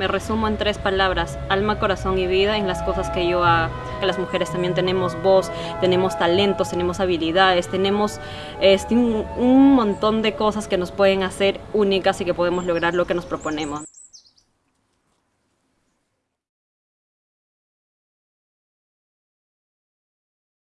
Me resumo en tres palabras, alma, corazón y vida en las cosas que yo hago. Que las mujeres también tenemos voz, tenemos talentos, tenemos habilidades, tenemos este, un montón de cosas que nos pueden hacer únicas y que podemos lograr lo que nos proponemos.